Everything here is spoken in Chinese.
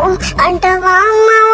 我的妈妈